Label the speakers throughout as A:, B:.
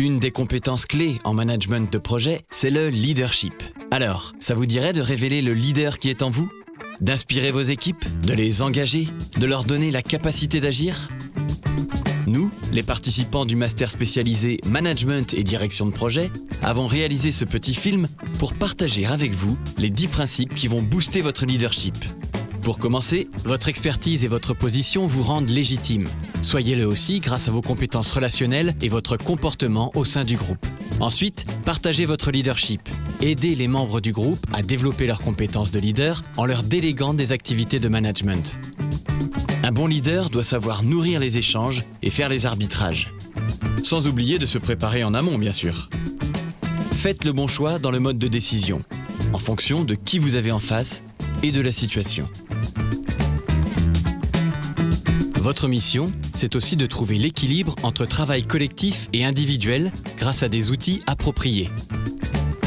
A: Une des compétences clés en management de projet, c'est le leadership. Alors, ça vous dirait de révéler le leader qui est en vous? D'inspirer vos équipes De les engager De leur donner la capacité d'agir? Nous, les participants du master spécialisé Management et Direction de projet, avons réalisé ce petit film pour partager avec vous les 10 principes qui vont booster votre leadership. Pour commencer, votre expertise et votre position vous rendent légitime. Soyez-le aussi grâce à vos compétences relationnelles et votre comportement au sein du groupe. Ensuite, partagez votre leadership. Aidez les membres du groupe à développer leurs compétences de leader en leur déléguant des activités de management. Un bon leader doit savoir nourrir les échanges et faire les arbitrages. Sans oublier de se préparer en amont, bien sûr. Faites le bon choix dans le mode de décision, en fonction de qui vous avez en face et de la situation. Votre mission, c'est aussi de trouver l'équilibre entre travail collectif et individuel grâce à des outils appropriés.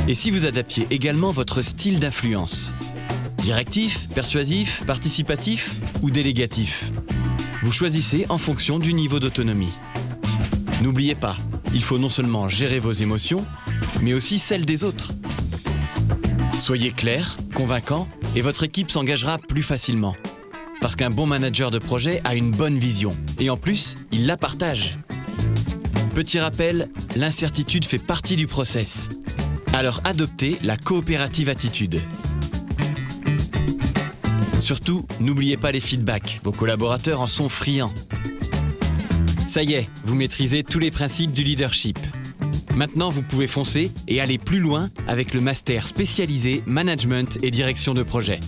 A: Et si vous adaptiez également votre style d'influence? Directif, persuasif, participatif ou délégatif? Vous choisissez en fonction du niveau d'autonomie. N'oubliez pas, il faut non seulement gérer vos émotions, mais aussi celles des autres. Soyez clair, convaincant, et votre équipe s'engagera plus facilement. Parce qu'un bon manager de projet a une bonne vision. Et en plus, il la partage. Petit rappel, l'incertitude fait partie du process. Alors adoptez la coopérative attitude. Surtout, n'oubliez pas les feedbacks, vos collaborateurs en sont friands. Ça y est, vous maîtrisez tous les principes du leadership. Maintenant, vous pouvez foncer et aller plus loin avec le master spécialisé Management et Direction de projet.